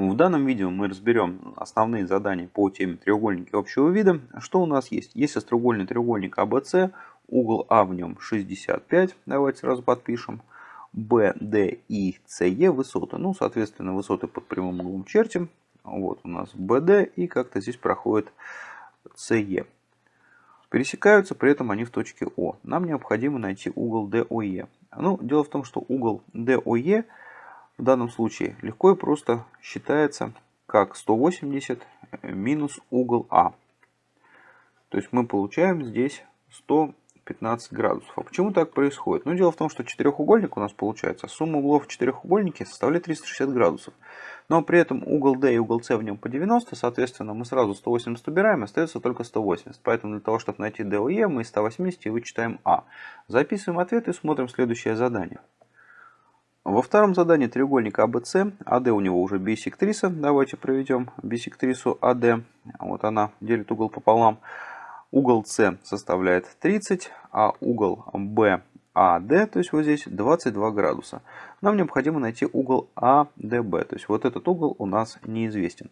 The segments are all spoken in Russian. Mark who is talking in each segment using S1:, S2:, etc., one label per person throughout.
S1: В данном видео мы разберем основные задания по теме треугольники общего вида. Что у нас есть? Есть остроугольный треугольник ABC, угол А в нем 65, давайте сразу подпишем. B, D и CE высоты. Ну, соответственно, высоты под прямым углом чертим. Вот у нас BD и как-то здесь проходит CE. Пересекаются, при этом они в точке О. Нам необходимо найти угол DOE. Ну, дело в том, что угол DOE в данном случае легко и просто считается как 180 минус угол А. То есть мы получаем здесь 115 градусов. А почему так происходит? Ну, дело в том, что четырехугольник у нас получается, сумма углов в четырехугольнике составляет 360 градусов. Но при этом угол D и угол C в нем по 90, соответственно, мы сразу 180 убираем, остается только 180. Поэтому для того, чтобы найти DOE, мы из 180 вычитаем А. Записываем ответ и смотрим следующее задание. Во втором задании треугольника ABC, AD у него уже бисектриса. Давайте проведем бисектрису AD. Вот она делит угол пополам. Угол С составляет 30, а угол BAD, то есть вот здесь 22 градуса. Нам необходимо найти угол ADB, то есть вот этот угол у нас неизвестен.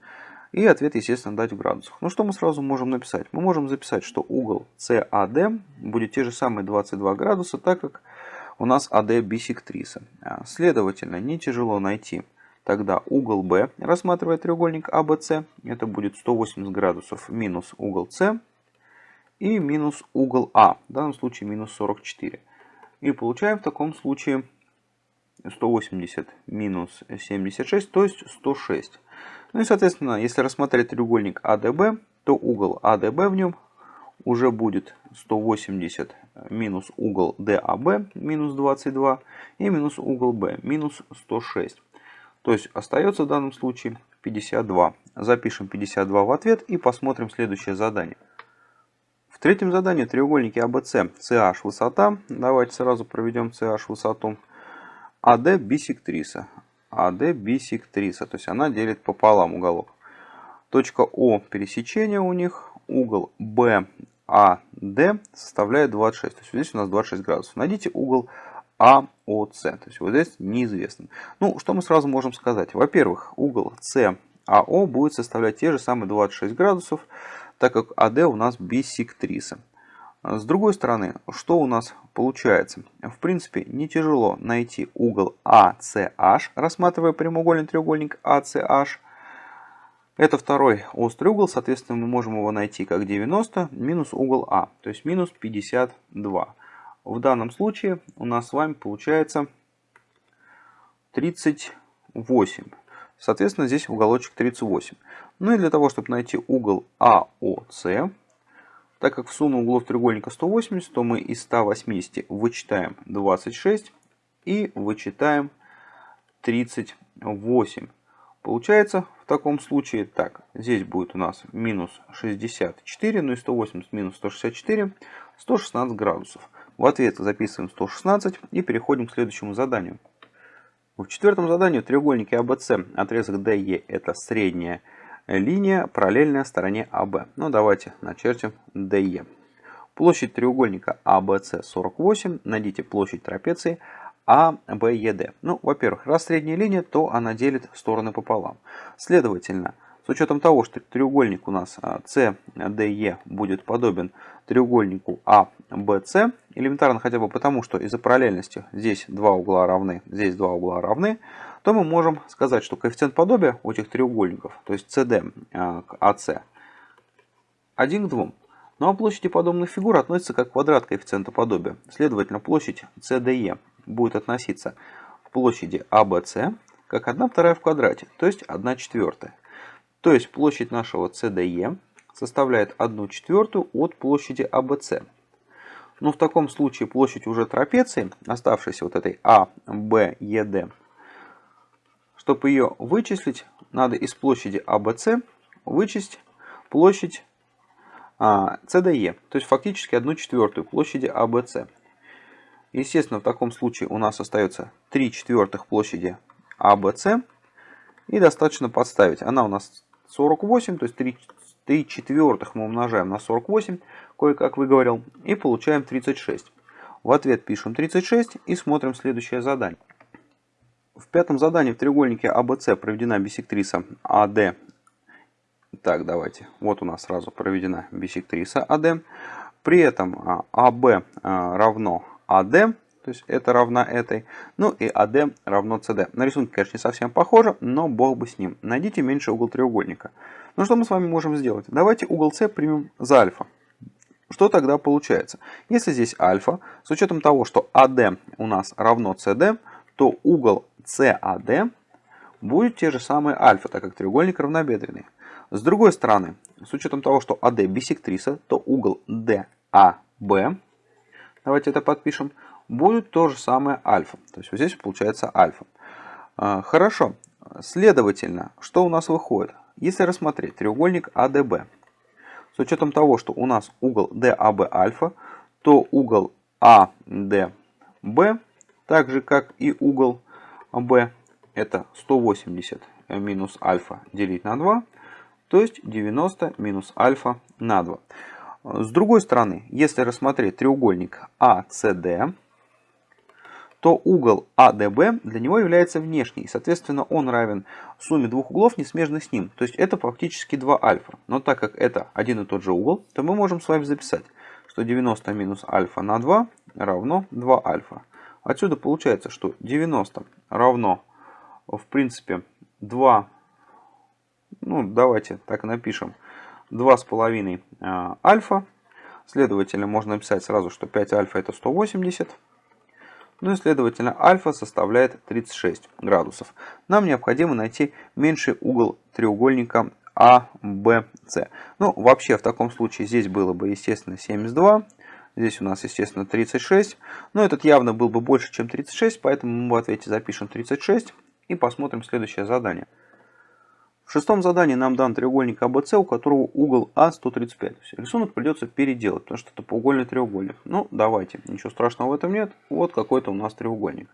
S1: И ответ, естественно, дать в градусах. Ну что мы сразу можем написать? Мы можем записать, что угол CAD будет те же самые 22 градуса, так как у нас AD бисектриса. А, следовательно, не тяжело найти тогда угол B, рассматривая треугольник ABC. Это будет 180 градусов минус угол С и минус угол А. В данном случае минус 44. И получаем в таком случае 180 минус 76, то есть 106. Ну и соответственно, если рассмотреть треугольник ADB, то угол ADB в нем уже будет 180 минус угол DAB минус 22 и минус угол B минус 106. То есть остается в данном случае 52. Запишем 52 в ответ и посмотрим следующее задание. В третьем задании треугольники ABC CH высота. Давайте сразу проведем CH высоту. AD бисектриса. AD бисектриса. То есть она делит пополам уголок. Точка О пересечения у них. Угол AD составляет 26. То есть здесь у нас 26 градусов. Найдите угол АОС. То есть вот здесь неизвестно. Ну, что мы сразу можем сказать? Во-первых, угол САО будет составлять те же самые 26 градусов, так как АД у нас бисектриса. С другой стороны, что у нас получается? В принципе, не тяжело найти угол ACH, рассматривая прямоугольный треугольник ACH. Это второй острый угол, соответственно, мы можем его найти как 90 минус угол А, то есть минус 52. В данном случае у нас с вами получается 38. Соответственно, здесь уголочек 38. Ну и для того, чтобы найти угол АОС, так как в сумму углов треугольника 180, то мы из 180 вычитаем 26 и вычитаем 38. Получается в таком случае так. Здесь будет у нас минус 64, ну и 180 минус 164, 116 градусов. В ответ записываем 116 и переходим к следующему заданию. В четвертом задании в треугольнике ABC отрезок DE это средняя линия, параллельная стороне AB. Ну давайте начертим DE. Площадь треугольника ABC 48. Найдите площадь трапеции а, Б, Е, Д. Ну, во-первых, раз средняя линия, то она делит стороны пополам. Следовательно, с учетом того, что треугольник у нас Д, Е будет подобен треугольнику А, Б, С, элементарно хотя бы потому, что из-за параллельности здесь два угла равны, здесь два угла равны, то мы можем сказать, что коэффициент подобия у этих треугольников, то есть CD а, к АС, 1 к 2. Ну а площади подобных фигур относятся как квадрат коэффициента подобия. Следовательно, площадь CDE будет относиться к площади ABC как 1 вторая в квадрате, то есть 1 четвертая. То есть площадь нашего CDE составляет 1 четвертую от площади ABC. Но в таком случае площадь уже трапеции, оставшейся вот этой ABED, чтобы ее вычислить, надо из площади ABC вычесть площадь CDE, то есть фактически 1 четвертую площади ABC. Естественно, в таком случае у нас остается 3 четвертых площади ABC. И достаточно подставить. Она у нас 48, то есть 3, 3 четвертых мы умножаем на 48, кое-как выговорил, и получаем 36. В ответ пишем 36 и смотрим следующее задание. В пятом задании в треугольнике АБЦ проведена биссектриса АД. Так, давайте. Вот у нас сразу проведена биссектриса АД. При этом а, а, равно АД, то есть это равна этой. Ну и АД равно СД. На рисунке, конечно, не совсем похоже, но бог бы с ним. Найдите меньший угол треугольника. Ну что мы с вами можем сделать? Давайте угол С примем за альфа. Что тогда получается? Если здесь альфа, с учетом того, что АД у нас равно СД, то угол CAD будет те же самые альфа, так как треугольник равнобедренный. С другой стороны, с учетом того, что AD бисектриса, то угол DAB, давайте это подпишем, будет то же самое альфа. То есть вот здесь получается альфа. А, хорошо. Следовательно, что у нас выходит? Если рассмотреть треугольник ADB, с учетом того, что у нас угол DAB альфа, то угол ADB, так же как и угол b это 180 минус альфа делить на 2, то есть 90 минус альфа на 2. С другой стороны, если рассмотреть треугольник ACD, то угол ADB для него является внешний. Соответственно, он равен сумме двух углов, не смежных с ним. То есть это фактически 2 альфа. Но так как это один и тот же угол, то мы можем с вами записать, что 90 минус альфа на 2 равно 2 альфа. Отсюда получается, что 90 равно, в принципе, 2, ну давайте так напишем, 2,5 э, альфа. Следовательно, можно написать сразу, что 5 альфа это 180. Ну и следовательно, альфа составляет 36 градусов. Нам необходимо найти меньший угол треугольника ABC. Ну, вообще, в таком случае здесь было бы, естественно, 72. Здесь у нас, естественно, 36. Но этот явно был бы больше, чем 36, поэтому мы в ответе запишем 36 и посмотрим следующее задание. В шестом задании нам дан треугольник АБЦ, у которого угол А 135. рисунок придется переделать, потому что это поугольный треугольник. Ну, давайте, ничего страшного в этом нет. Вот какой-то у нас треугольник.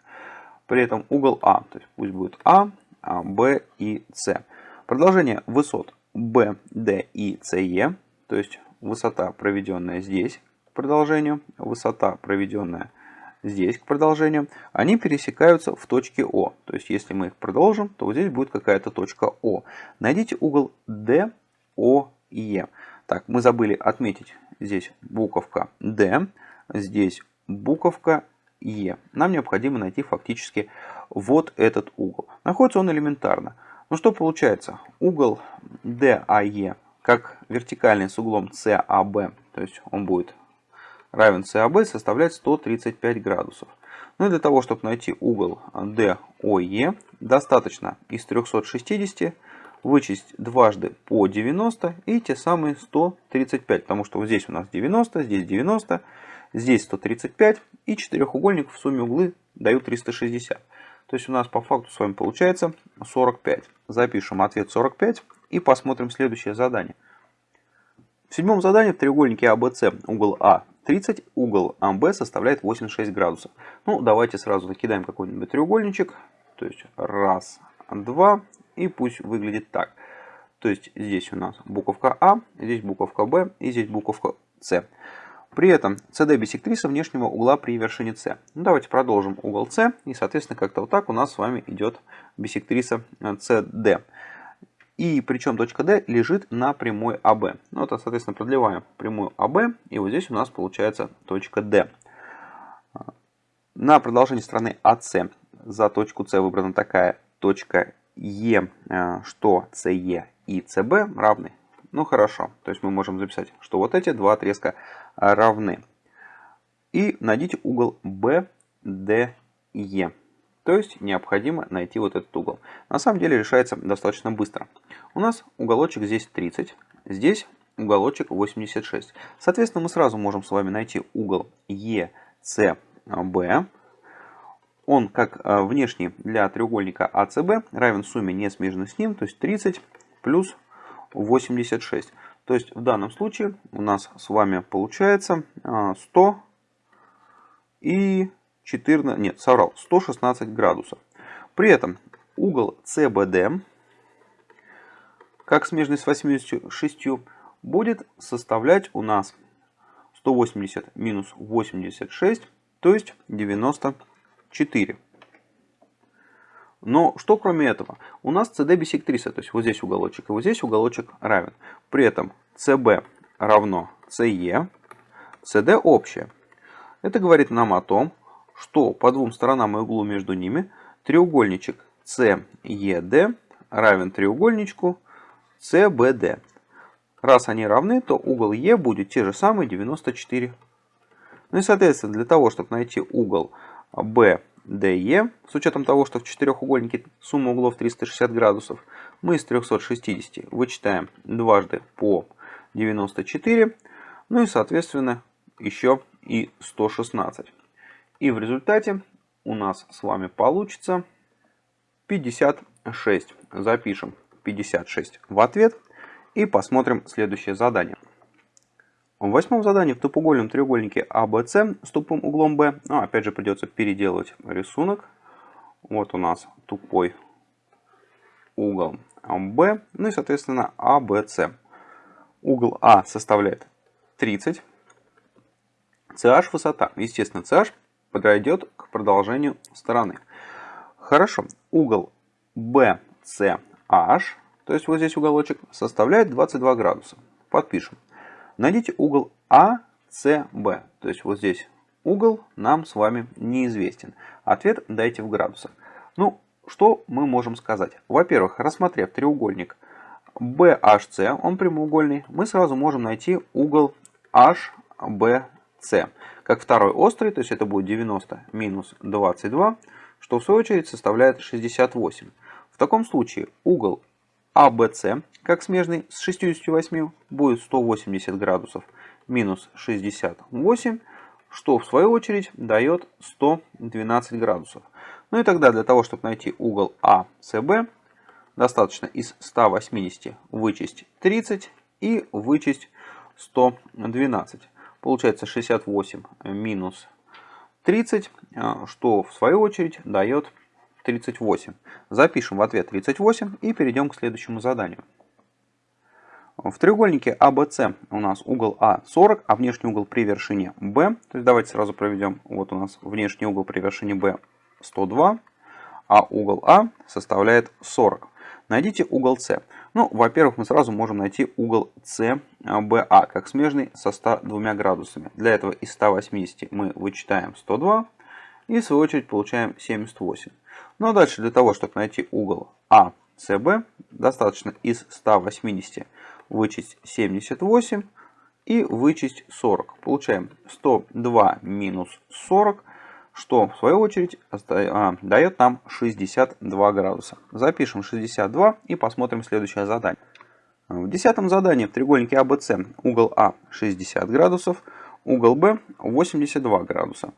S1: При этом угол А, то есть пусть будет А, а Б и С. Продолжение высот Б, Д и СЕ, то есть высота, проведенная здесь, продолжению, высота, проведенная здесь к продолжению, они пересекаются в точке О. То есть, если мы их продолжим, то вот здесь будет какая-то точка О. Найдите угол D, и Е. Так, мы забыли отметить здесь буковка D, здесь буковка Е. Нам необходимо найти фактически вот этот угол. Находится он элементарно. Ну что получается? Угол DAE как вертикальный с углом CAB, то есть он будет равен CAB составляет 135 градусов. Ну и для того, чтобы найти угол DOE, достаточно из 360 вычесть дважды по 90 и те самые 135. Потому что вот здесь у нас 90, здесь 90, здесь 135 и четырехугольник в сумме углы дают 360. То есть у нас по факту с вами получается 45. Запишем ответ 45 и посмотрим следующее задание. В седьмом задании в треугольнике ABC угол А 30, угол АМБ составляет 86 градусов. Ну, давайте сразу накидаем какой-нибудь треугольничек. То есть раз, два, и пусть выглядит так. То есть здесь у нас буковка А, здесь буковка Б и здесь буковка С. При этом CD бисектриса внешнего угла при вершине С. Ну, давайте продолжим угол С. И, соответственно, как-то вот так у нас с вами идет бисектриса CD. И причем точка D лежит на прямой АБ. Ну, это, соответственно, продлеваем прямую АБ. И вот здесь у нас получается точка D. На продолжении стороны АС за точку С выбрана такая точка Е, э, что СЕ и СБ равны. Ну хорошо, то есть мы можем записать, что вот эти два отрезка равны. И найдите угол BDE. То есть необходимо найти вот этот угол. На самом деле решается достаточно быстро. У нас уголочек здесь 30, здесь уголочек 86. Соответственно, мы сразу можем с вами найти угол ECB. Он как э, внешний для треугольника ACB равен сумме не смежных с ним, то есть 30 плюс 86. То есть в данном случае у нас с вами получается 100 э, и 14, нет, соврал, 116 градусов. При этом угол CBD, как смежный с 86, будет составлять у нас 180 минус 86, то есть 94. Но что кроме этого? У нас CD бисектриса, то есть вот здесь уголочек и вот здесь уголочек равен. При этом CB равно CE, CD общее. Это говорит нам о том, что по двум сторонам и углу между ними треугольничек CED равен треугольничку CBD. Раз они равны, то угол Е будет те же самые 94. Ну и соответственно, для того, чтобы найти угол BDE, с учетом того, что в четырехугольнике сумма углов 360 градусов, мы из 360 вычитаем дважды по 94, ну и соответственно еще и 116. И в результате у нас с вами получится 56. Запишем 56 в ответ и посмотрим следующее задание. В восьмом задании в тупоугольном треугольнике ABC с тупым углом B, ну, опять же придется переделать рисунок. Вот у нас тупой угол B, ну и соответственно ABC. Угол А составляет 30. CH высота. Естественно, CH подойдет к продолжению стороны. Хорошо. Угол BCH, то есть вот здесь уголочек, составляет 22 градуса. Подпишем. Найдите угол ACB. То есть вот здесь угол нам с вами неизвестен. Ответ дайте в градусах. Ну, что мы можем сказать? Во-первых, рассмотрев треугольник BHC, он прямоугольный, мы сразу можем найти угол HBC как второй острый, то есть это будет 90 минус 22, что в свою очередь составляет 68. В таком случае угол ABC, как смежный с 68, будет 180 градусов минус 68, что в свою очередь дает 112 градусов. Ну и тогда для того, чтобы найти угол ACB, достаточно из 180 вычесть 30 и вычесть 112. Получается 68 минус 30, а, что в свою очередь дает 38. Запишем в ответ 38 и перейдем к следующему заданию. В треугольнике ABC а у нас угол А 40, а внешний угол при вершине B, то есть давайте сразу проведем, вот у нас внешний угол при вершине B 102, а угол А составляет 40. Найдите угол С. Ну, во-первых, мы сразу можем найти угол CBA, как смежный со 102 градусами. Для этого из 180 мы вычитаем 102 и в свою очередь получаем 78. Ну а дальше для того, чтобы найти угол ACB, достаточно из 180 вычесть 78 и вычесть 40. Получаем 102 минус 40 что в свою очередь а, дает нам 62 градуса. Запишем 62 и посмотрим следующее задание. В десятом задании в треугольнике ABC угол А 60 градусов, угол Б 82 градуса.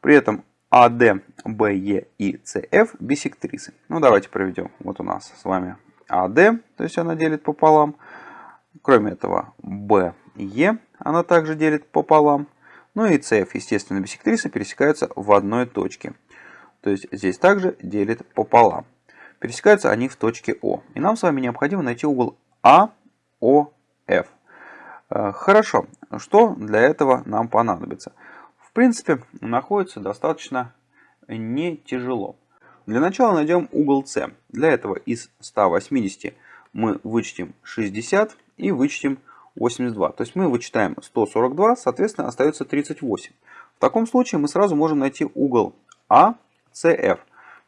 S1: При этом AD, BE и CF бисектрисы. Ну давайте проведем. Вот у нас с вами AD, то есть она делит пополам. Кроме этого BE она также делит пополам. Ну и CF, естественно, бисектрисы пересекаются в одной точке. То есть здесь также делит пополам. Пересекаются они в точке О. И нам с вами необходимо найти угол АОФ. Э, хорошо, что для этого нам понадобится? В принципе, находится достаточно не тяжело. Для начала найдем угол С. Для этого из 180 мы вычтем 60 и вычтем 82. То есть мы вычитаем 142, соответственно остается 38. В таком случае мы сразу можем найти угол ACF.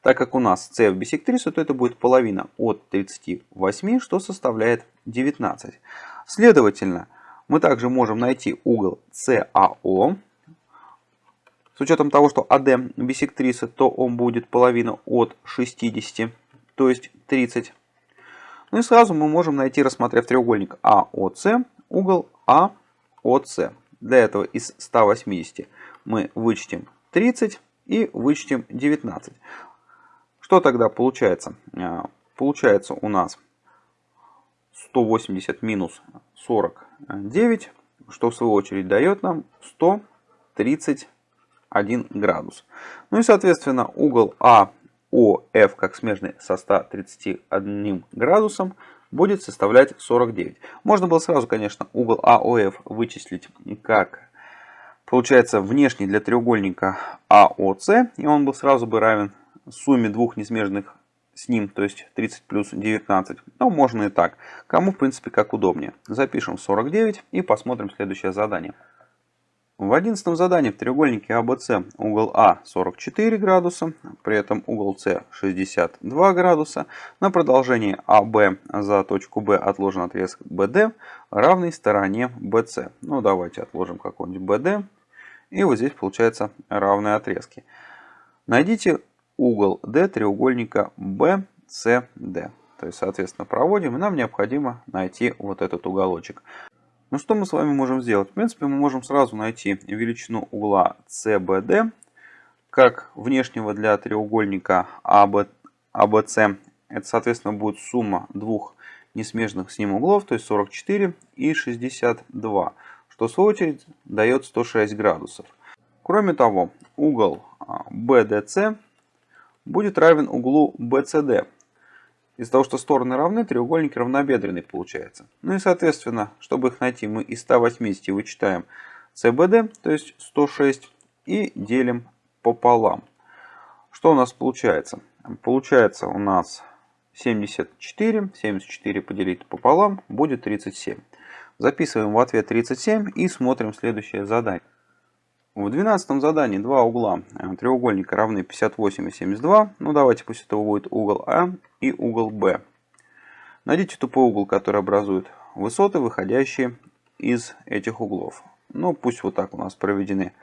S1: Так как у нас CF бисектрису, то это будет половина от 38, что составляет 19. Следовательно, мы также можем найти угол CAO. С учетом того, что AD бисектриса, то он будет половина от 60, то есть 30. Ну и сразу мы можем найти, рассмотрев треугольник AOC, угол АОС. Для этого из 180 мы вычтем 30 и вычтем 19. Что тогда получается? А, получается у нас 180 минус 49, что в свою очередь дает нам 131 градус. Ну и соответственно угол АОФ как смежный со 131 градусом будет составлять 49. Можно было сразу, конечно, угол АОФ вычислить как, получается, внешний для треугольника АОС, и он был сразу бы равен сумме двух несмежных с ним, то есть 30 плюс 19. Но можно и так. Кому, в принципе, как удобнее. Запишем 49 и посмотрим следующее задание. В одиннадцатом задании в треугольнике ABC угол А 44 градуса, при этом угол С 62 градуса. На продолжении АБ за точку Б отложен отрезок BD равный стороне BC. Ну давайте отложим какой-нибудь BD. И вот здесь получается равные отрезки. Найдите угол D треугольника BCD. То есть, соответственно, проводим, и нам необходимо найти вот этот уголочек. Ну что мы с вами можем сделать? В принципе, мы можем сразу найти величину угла CBD, как внешнего для треугольника ABC. Это, соответственно, будет сумма двух несмежных с ним углов, то есть 44 и 62, что в свою очередь дает 106 градусов. Кроме того, угол BDC а, будет равен углу BCD. Из-за того, что стороны равны, треугольник равнобедренный получается. Ну и соответственно, чтобы их найти, мы из 180 вычитаем CBD, то есть 106, и делим пополам. Что у нас получается? Получается у нас 74, 74 поделить пополам будет 37. Записываем в ответ 37 и смотрим следующее задание. В двенадцатом задании два угла э, треугольника равны 58 и 72. Ну давайте пусть это будет угол А и угол Б. Найдите тупой угол, который образует высоты, выходящие из этих углов. Ну пусть вот так у нас проведены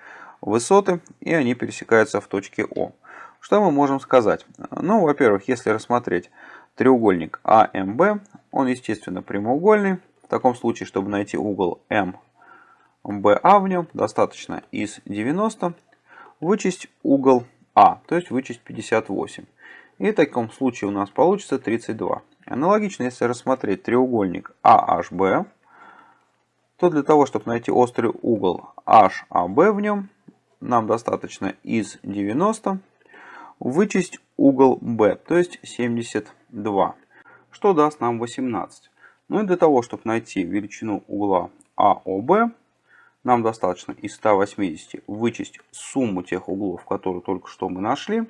S1: высоты и они пересекаются в точке О. Что мы можем сказать? Ну, во-первых, если рассмотреть треугольник АМБ, он, естественно, прямоугольный. В таком случае, чтобы найти угол М BA в нем достаточно из 90 вычесть угол А, то есть вычесть 58. И в таком случае у нас получится 32. Аналогично, если рассмотреть треугольник AHB, то для того, чтобы найти острый угол HAB в нем, нам достаточно из 90 вычесть угол B, то есть 72, что даст нам 18. Ну и для того, чтобы найти величину угла AOB, нам достаточно из 180 вычесть сумму тех углов, которые только что мы нашли.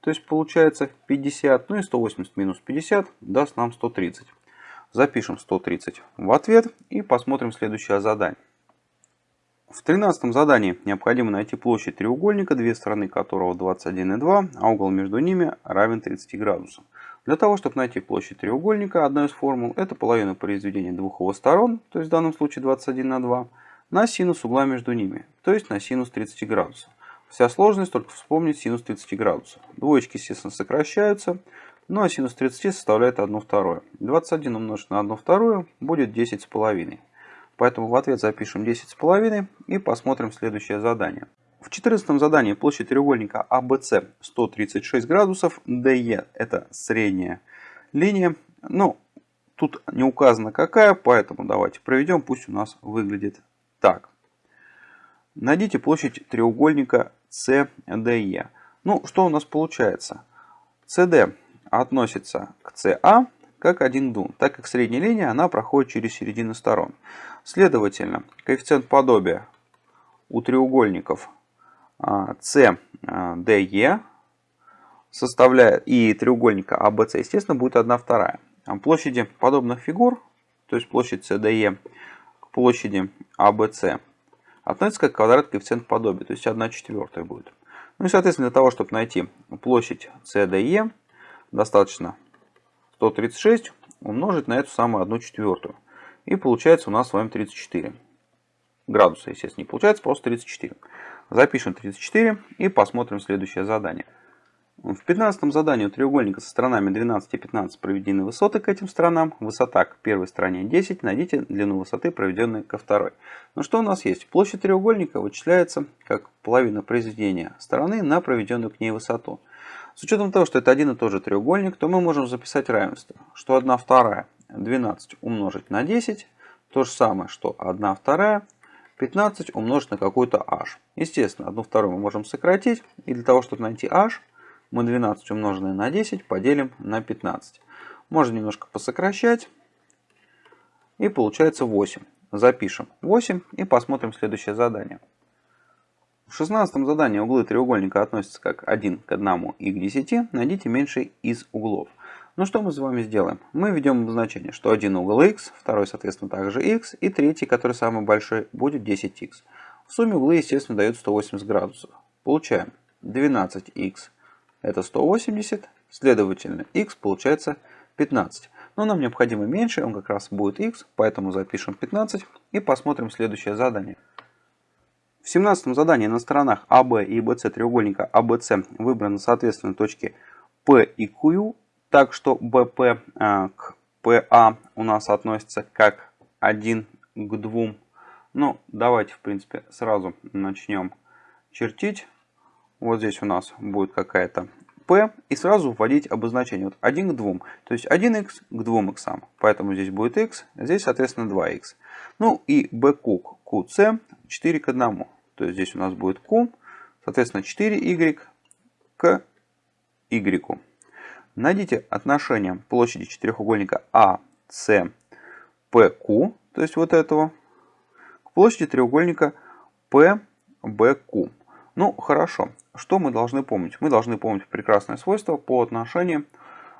S1: То есть получается 50, ну и 180 минус 50 даст нам 130. Запишем 130 в ответ и посмотрим следующее задание. В 13 задании необходимо найти площадь треугольника, две стороны которого 21,2, а угол между ними равен 30 градусам. Для того, чтобы найти площадь треугольника, одна из формул – это половина произведения двух его сторон, то есть в данном случае 21 на 2, на синус угла между ними, то есть на синус 30 градусов. Вся сложность только вспомнить синус 30 градусов. Двоечки, естественно, сокращаются, ну а синус 30 составляет 1 второе. 21 умножить на 1 вторую будет 10 с половиной. Поэтому в ответ запишем 10 с половиной и посмотрим следующее задание. В 14 задании площадь треугольника ABC 136 градусов, DE это средняя линия. Ну, тут не указано какая, поэтому давайте проведем, пусть у нас выглядит так. Найдите площадь треугольника CDE. Ну, что у нас получается? CD относится к CA как один дун, так как средняя линия она проходит через середину сторон. Следовательно, коэффициент подобия у треугольников CDE а, составляет и треугольника ABC, естественно, будет 1 вторая. Площади подобных фигур, то есть площадь CDE площади ABC относится как квадрат коэффициент подобия, то есть 1 четвертая будет. Ну и соответственно для того, чтобы найти площадь CDE, достаточно 136 умножить на эту самую 1 четвертую. И получается у нас с вами 34 градуса, естественно, не получается, просто 34. Запишем 34 и посмотрим следующее задание. В 15 задании у треугольника со сторонами 12 и 15 проведены высоты к этим сторонам. Высота к первой стороне 10. Найдите длину высоты, проведенной ко второй. Ну что у нас есть? Площадь треугольника вычисляется как половина произведения стороны на проведенную к ней высоту. С учетом того, что это один и тот же треугольник, то мы можем записать равенство, что 1 вторая 12 умножить на 10, то же самое, что 1 вторая 15 умножить на какую-то h. Естественно, 1 вторую мы можем сократить, и для того, чтобы найти h, мы 12 умноженное на 10 поделим на 15. Можно немножко посокращать. И получается 8. Запишем 8 и посмотрим следующее задание. В шестнадцатом задании углы треугольника относятся как 1 к 1 и к 10. Найдите меньший из углов. Ну что мы с вами сделаем? Мы введем обозначение, что один угол x, второй, соответственно, также x, и третий, который самый большой, будет 10x. В сумме углы, естественно, дают 180 градусов. Получаем 12x это 180, следовательно, x получается 15. Но нам необходимо меньше, он как раз будет x, поэтому запишем 15 и посмотрим следующее задание. В 17 задании на сторонах АБ и BC треугольника ABC выбраны соответственно точки P и Q, так что BP э, к PA у нас относится как 1 к 2. Ну, давайте, в принципе, сразу начнем чертить. Вот здесь у нас будет какая-то P и сразу вводить обозначение. Вот 1 к 2. То есть 1x к 2x. Поэтому здесь будет x, здесь, соответственно, 2x. Ну и BQ к QC 4 к 1. То есть здесь у нас будет Q, соответственно 4y к y. Найдите отношение площади четырехугольника ACPQ, то есть вот этого, к площади треугольника PBQ. Ну, хорошо. Что мы должны помнить? Мы должны помнить прекрасное свойство по отношению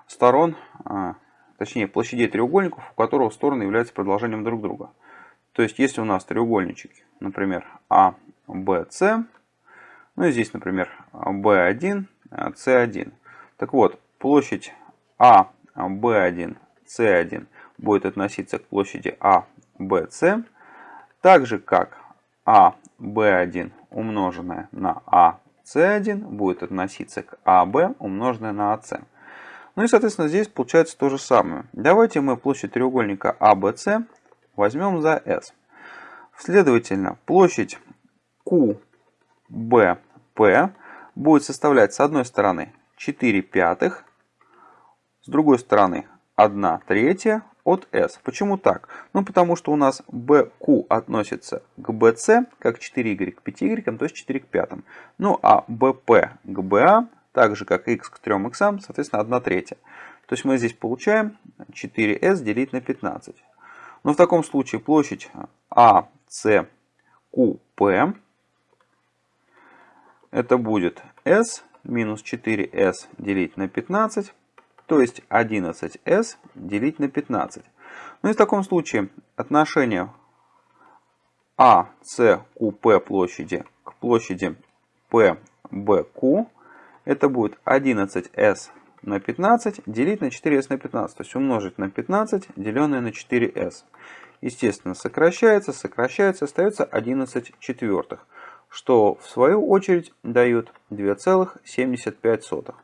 S1: сторон, а, точнее площадей треугольников, у которых стороны являются продолжением друг друга. То есть, если у нас треугольничек, например, А, BC. Ну и здесь, например, B1, C1. Так вот, площадь А, B1, C1 будет относиться к площади А, BC. Так же, как А, B1 умноженное на А, C1 будет относиться к АБ умноженное на АС. Ну и, соответственно, здесь получается то же самое. Давайте мы площадь треугольника ABC возьмем за S. Следовательно, площадь QBP будет составлять с одной стороны 4 пятых, с другой стороны 1 третья от S. Почему так? Ну, потому что у нас BQ относится к BC как 4y к 5y, то есть 4 к 5. Ну, а BP к BA, так же как x к 3 x, соответственно, 1 третья. То есть мы здесь получаем 4s делить на 15. Но в таком случае площадь ACQP это будет s минус 4s делить на 15, то есть 11s делить на 15. Ну и в таком случае отношение ACQP площади к площади PBQ это будет 11s на 15 делить на 4s на 15. То есть умножить на 15 деленное на 4s. Естественно, сокращается, сокращается, остается 11 четвертых что в свою очередь дает 2,75.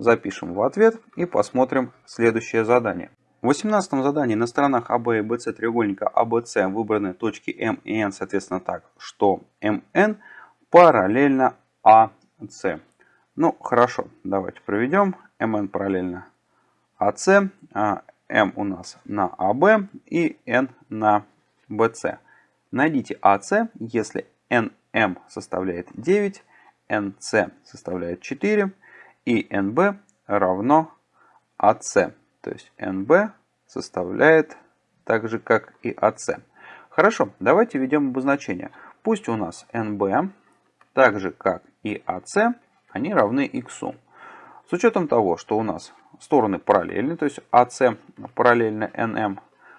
S1: Запишем в ответ и посмотрим следующее задание. В 18 задании на сторонах АБ и БЦ треугольника АБЦ выбраны точки М и Н, соответственно так, что МН параллельно АС. Ну, хорошо, давайте проведем. МН параллельно АС, а М у нас на АБ и Н на БЦ. Найдите АС, если Н m составляет 9, nc составляет 4 и nb равно ac. То есть nb составляет так же, как и ac. Хорошо, давайте введем обозначение. Пусть у нас nb, так же, как и ac, они равны x. С учетом того, что у нас стороны параллельны, то есть AC параллельно NM,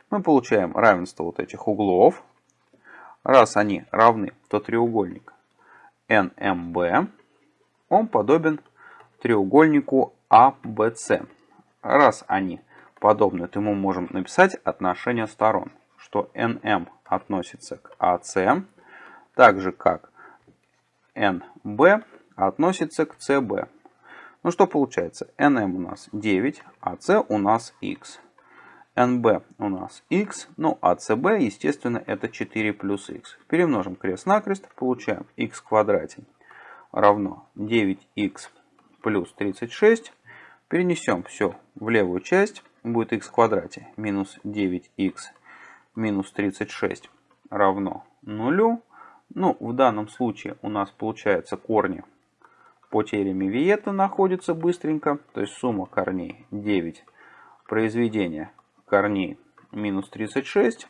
S1: мы получаем равенство вот этих углов. Раз они равны, то треугольник NMB, он подобен треугольнику ABC. Раз они подобны, то мы можем написать отношение сторон, что NM относится к AC, так же как NB относится к CB. Ну что получается? NM у нас 9, а C у нас X. NB у нас x, ну а CB, естественно, это 4 плюс x. Перемножим крест-накрест, получаем x в квадрате равно 9x плюс 36. Перенесем все в левую часть, будет x в квадрате минус 9x минус 36 равно 0. Ну, в данном случае у нас получается корни по теореме Виета находятся быстренько, то есть сумма корней 9 произведения корней минус 36.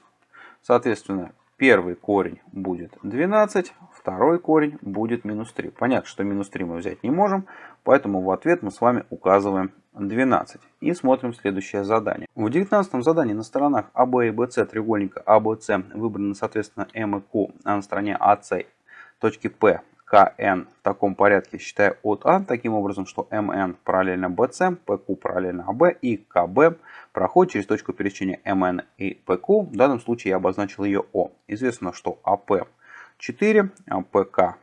S1: Соответственно, первый корень будет 12, второй корень будет минус 3. Понятно, что минус 3 мы взять не можем, поэтому в ответ мы с вами указываем 12. И смотрим следующее задание. В 19 задании на сторонах АБ и БС треугольника АБС выбраны соответственно М и Q, а на стороне АС точки P КН в таком порядке, считая от А, таким образом, что МН параллельно BC, ПК параллельно АБ и КБ проходит через точку пересечения МН и ПК. В данном случае я обозначил ее О. Известно, что АП 4, ПК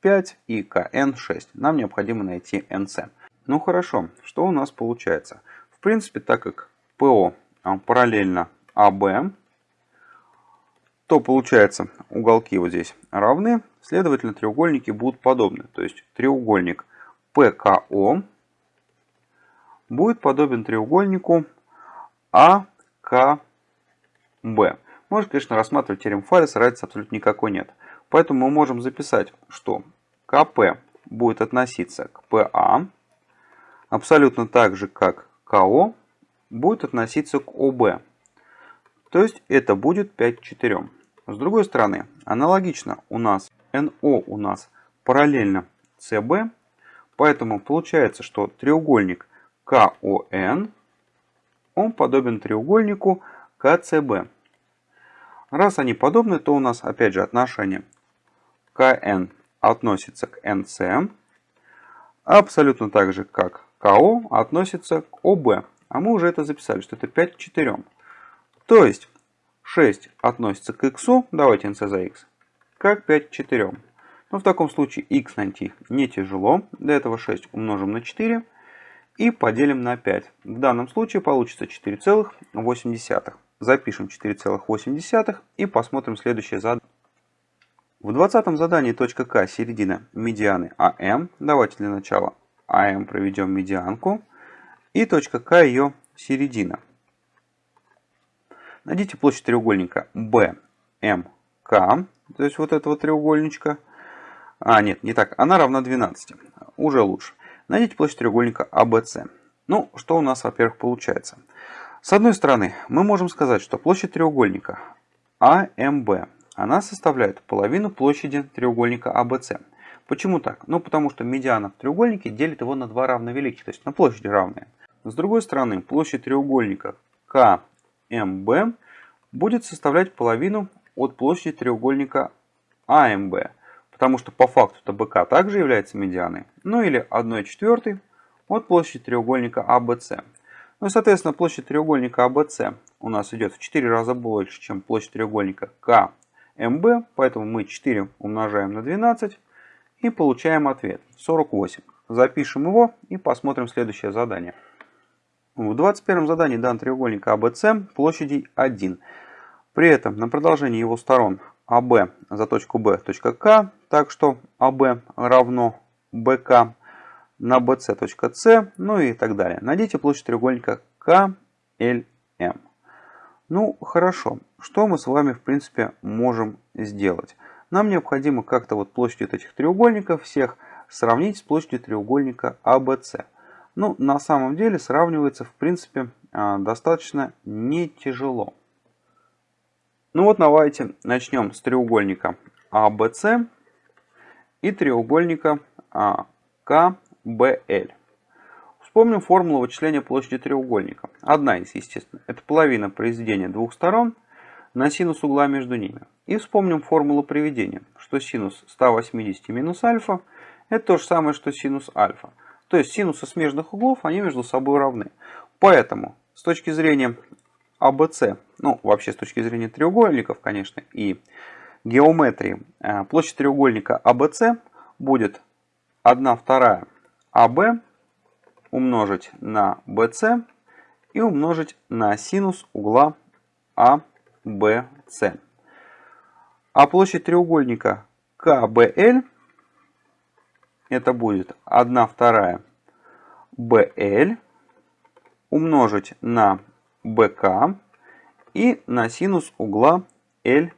S1: 5 и КН 6. Нам необходимо найти НС. Ну хорошо, что у нас получается? В принципе, так как ПО параллельно АБ, то получается уголки вот здесь равны, следовательно треугольники будут подобны. То есть треугольник ПКО будет подобен треугольнику АКБ. Можно, конечно, рассматривать теорему Фалеса, разницы абсолютно никакой нет. Поэтому мы можем записать, что КП будет относиться к ПА, абсолютно так же, как КО будет относиться к ОБ. То есть это будет 5 к 4. С другой стороны, аналогично у нас НО у нас параллельно СБ, поэтому получается, что треугольник КОН, он подобен треугольнику КЦБ. Раз они подобны, то у нас опять же отношение КН относится к НС, абсолютно так же, как КО относится к ОБ. А мы уже это записали, что это 5 к 4. То есть 6 относится к x, давайте nc за x, как 5 к 4. Но в таком случае x найти не тяжело. Для этого 6 умножим на 4 и поделим на 5. В данном случае получится 4,8. Запишем 4,8 и посмотрим следующее задание. В 20 задании точка К середина медианы АМ. Давайте для начала АМ проведем медианку. И точка К ее середина. Найдите площадь треугольника BMK, то есть вот этого треугольничка. А, нет, не так, она равна 12, уже лучше. Найдите площадь треугольника ABC. А ну, что у нас, во-первых, получается? С одной стороны, мы можем сказать, что площадь треугольника AMB, она составляет половину площади треугольника ABC. А Почему так? Ну, потому что медиана в треугольнике делит его на два равновеликих, то есть на площади равные. С другой стороны, площадь треугольника K МБ будет составлять половину от площади треугольника АМБ, потому что по факту ТБК также является медианой, ну или 1 четвертой от площади треугольника АБЦ. Ну и, соответственно, площадь треугольника АБЦ у нас идет в 4 раза больше, чем площадь треугольника КМБ, поэтому мы 4 умножаем на 12 и получаем ответ 48. Запишем его и посмотрим следующее задание. В 21 задании дан треугольник АБЦ площадей 1. При этом на продолжении его сторон АБ за точку Б точка К, так что АБ равно БК на БЦ точка С, ну и так далее. Найдите площадь треугольника КЛМ. Ну, хорошо. Что мы с вами, в принципе, можем сделать? Нам необходимо как-то вот площадь этих треугольников всех сравнить с площадью треугольника АБЦ ну, на самом деле сравнивается, в принципе, а, достаточно не тяжело. Ну вот давайте начнем с треугольника ABC и треугольника КБЛ. Вспомним формулу вычисления площади треугольника. Одна из, естественно, это половина произведения двух сторон на синус угла между ними. И вспомним формулу приведения, что синус 180 минус альфа это то же самое, что синус альфа. То есть синусы смежных углов, они между собой равны. Поэтому с точки зрения ABC, ну вообще с точки зрения треугольников, конечно, и геометрии, э, площадь треугольника ABC будет 1 вторая AB умножить на BC и умножить на синус угла ABC. А площадь треугольника КБЛ это будет 1 вторая BL умножить на BK и на синус угла LBK.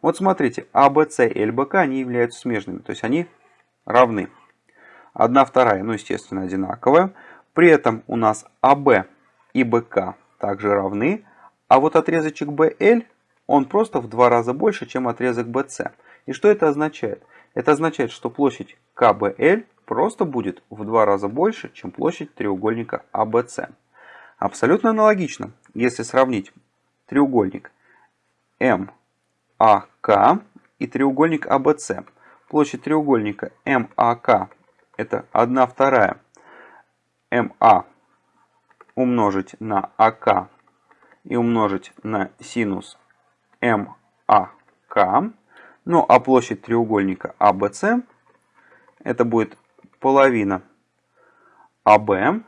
S1: Вот смотрите, ABC и LBK они являются смежными, то есть они равны. 1 вторая, ну естественно, одинаковая. При этом у нас AB и BK также равны, а вот отрезочек BL он просто в два раза больше, чем отрезок BC. И что это означает? Это означает, что площадь КБЛ просто будет в два раза больше, чем площадь треугольника ABC. Абсолютно аналогично, если сравнить треугольник МАК и треугольник ABC. Площадь треугольника МАК это 1 вторая МА умножить на АК и умножить на синус МАК. Ну а площадь треугольника ABC это будет половина АБ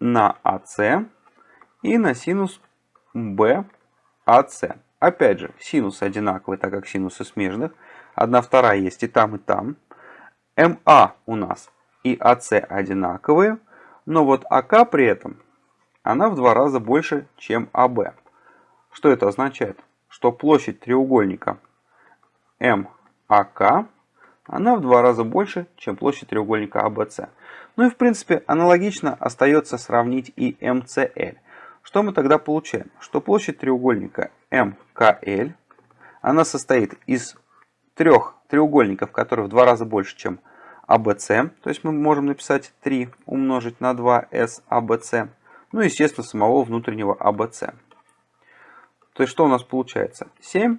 S1: на АС и на синус БАС. Опять же, синус одинаковый, так как синусы смежных. Одна вторая есть и там, и там. МА у нас и АС одинаковые. Но вот АК при этом, она в два раза больше, чем АБ. Что это означает? Что площадь треугольника МАК, она в два раза больше, чем площадь треугольника АБС. Ну и в принципе аналогично остается сравнить и МЦЛ. Что мы тогда получаем? Что площадь треугольника МКЛ, она состоит из трех треугольников, которые в два раза больше, чем АБС. То есть мы можем написать 3 умножить на 2С АБС. Ну и, естественно, самого внутреннего АБС. То есть что у нас получается? 7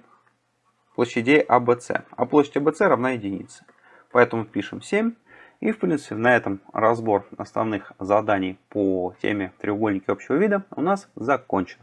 S1: площадей АБС. А площадь АБС равна единице. Поэтому пишем 7. И в принципе на этом разбор основных заданий по теме треугольники общего вида у нас закончен.